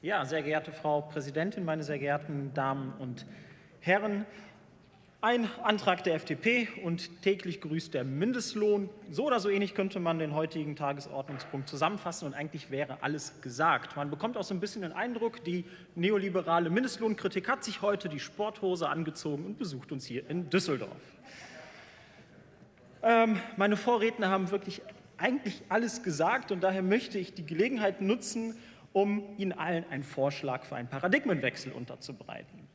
Ja, sehr geehrte Frau Präsidentin, meine sehr geehrten Damen und Herren, ein Antrag der FDP und täglich grüßt der Mindestlohn. So oder so ähnlich könnte man den heutigen Tagesordnungspunkt zusammenfassen und eigentlich wäre alles gesagt. Man bekommt auch so ein bisschen den Eindruck, die neoliberale Mindestlohnkritik hat sich heute die Sporthose angezogen und besucht uns hier in Düsseldorf. Ähm, meine Vorredner haben wirklich eigentlich alles gesagt und daher möchte ich die Gelegenheit nutzen, um Ihnen allen einen Vorschlag für einen Paradigmenwechsel unterzubreiten.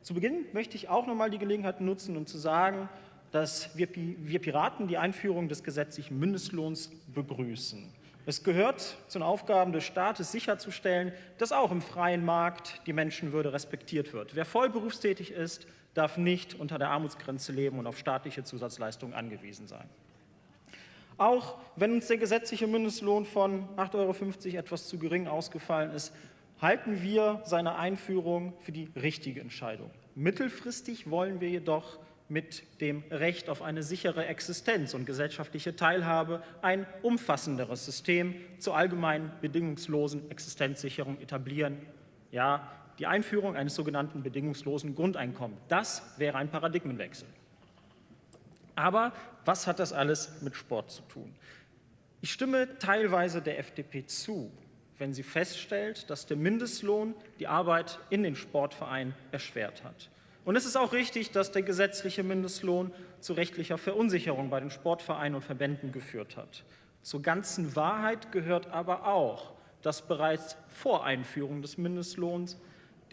Zu Beginn möchte ich auch noch mal die Gelegenheit nutzen, um zu sagen, dass wir, wir Piraten die Einführung des gesetzlichen Mindestlohns begrüßen. Es gehört zu den Aufgaben des Staates sicherzustellen, dass auch im freien Markt die Menschenwürde respektiert wird. Wer voll berufstätig ist, darf nicht unter der Armutsgrenze leben und auf staatliche Zusatzleistungen angewiesen sein. Auch wenn uns der gesetzliche Mindestlohn von 8,50 Euro etwas zu gering ausgefallen ist, halten wir seine Einführung für die richtige Entscheidung. Mittelfristig wollen wir jedoch mit dem Recht auf eine sichere Existenz und gesellschaftliche Teilhabe ein umfassenderes System zur allgemeinen bedingungslosen Existenzsicherung etablieren. Ja, die Einführung eines sogenannten bedingungslosen Grundeinkommens. Das wäre ein Paradigmenwechsel. Aber was hat das alles mit Sport zu tun? Ich stimme teilweise der FDP zu, wenn sie feststellt, dass der Mindestlohn die Arbeit in den Sportvereinen erschwert hat. Und es ist auch richtig, dass der gesetzliche Mindestlohn zu rechtlicher Verunsicherung bei den Sportvereinen und Verbänden geführt hat. Zur ganzen Wahrheit gehört aber auch, dass bereits vor Einführung des Mindestlohns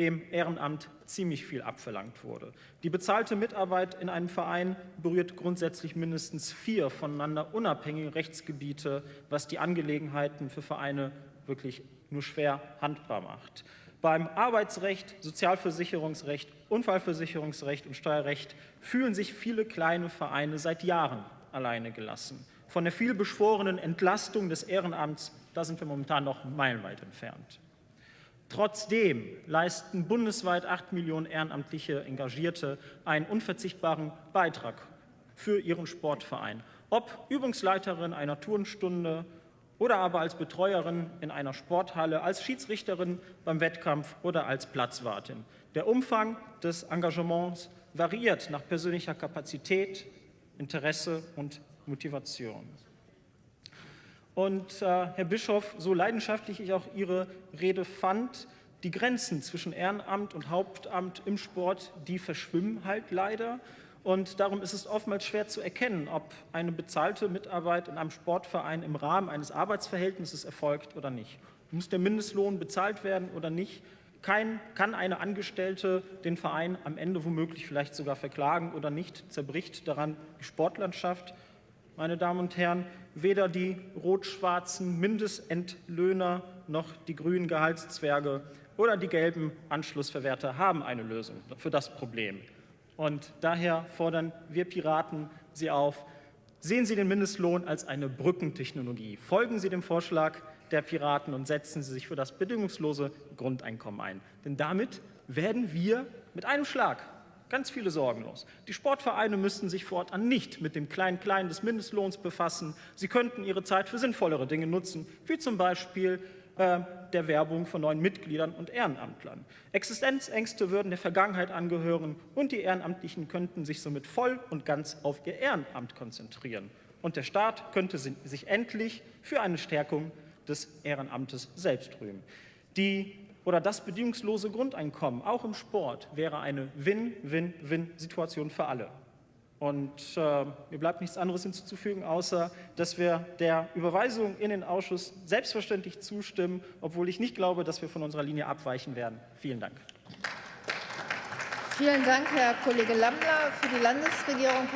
dem Ehrenamt ziemlich viel abverlangt wurde. Die bezahlte Mitarbeit in einem Verein berührt grundsätzlich mindestens vier voneinander unabhängige Rechtsgebiete, was die Angelegenheiten für Vereine wirklich nur schwer handbar macht. Beim Arbeitsrecht, Sozialversicherungsrecht, Unfallversicherungsrecht und Steuerrecht fühlen sich viele kleine Vereine seit Jahren alleine gelassen. Von der vielbeschworenen Entlastung des Ehrenamts, da sind wir momentan noch meilenweit entfernt. Trotzdem leisten bundesweit acht Millionen ehrenamtliche Engagierte einen unverzichtbaren Beitrag für ihren Sportverein. Ob Übungsleiterin einer Turnstunde oder aber als Betreuerin in einer Sporthalle, als Schiedsrichterin beim Wettkampf oder als Platzwartin. Der Umfang des Engagements variiert nach persönlicher Kapazität, Interesse und Motivation. Und äh, Herr Bischof, so leidenschaftlich ich auch Ihre Rede fand, die Grenzen zwischen Ehrenamt und Hauptamt im Sport, die verschwimmen halt leider. Und darum ist es oftmals schwer zu erkennen, ob eine bezahlte Mitarbeit in einem Sportverein im Rahmen eines Arbeitsverhältnisses erfolgt oder nicht. Muss der Mindestlohn bezahlt werden oder nicht? Kein, kann eine Angestellte den Verein am Ende womöglich vielleicht sogar verklagen oder nicht? Zerbricht daran die Sportlandschaft? Meine Damen und Herren, weder die rot-schwarzen Mindestentlöhner noch die grünen Gehaltszwerge oder die gelben Anschlussverwerter haben eine Lösung für das Problem. Und daher fordern wir Piraten Sie auf, sehen Sie den Mindestlohn als eine Brückentechnologie. Folgen Sie dem Vorschlag der Piraten und setzen Sie sich für das bedingungslose Grundeinkommen ein. Denn damit werden wir mit einem Schlag Ganz viele sorgenlos. Die Sportvereine müssten sich fortan nicht mit dem Klein-Klein des Mindestlohns befassen. Sie könnten ihre Zeit für sinnvollere Dinge nutzen, wie zum Beispiel äh, der Werbung von neuen Mitgliedern und Ehrenamtlern. Existenzängste würden der Vergangenheit angehören und die Ehrenamtlichen könnten sich somit voll und ganz auf ihr Ehrenamt konzentrieren. Und der Staat könnte sich endlich für eine Stärkung des Ehrenamtes selbst rühmen. Die oder das bedingungslose Grundeinkommen, auch im Sport, wäre eine Win-Win-Win-Situation für alle. Und äh, mir bleibt nichts anderes hinzuzufügen, außer dass wir der Überweisung in den Ausschuss selbstverständlich zustimmen, obwohl ich nicht glaube, dass wir von unserer Linie abweichen werden. Vielen Dank. Vielen Dank, Herr Kollege Lammler. Für die Landesregierung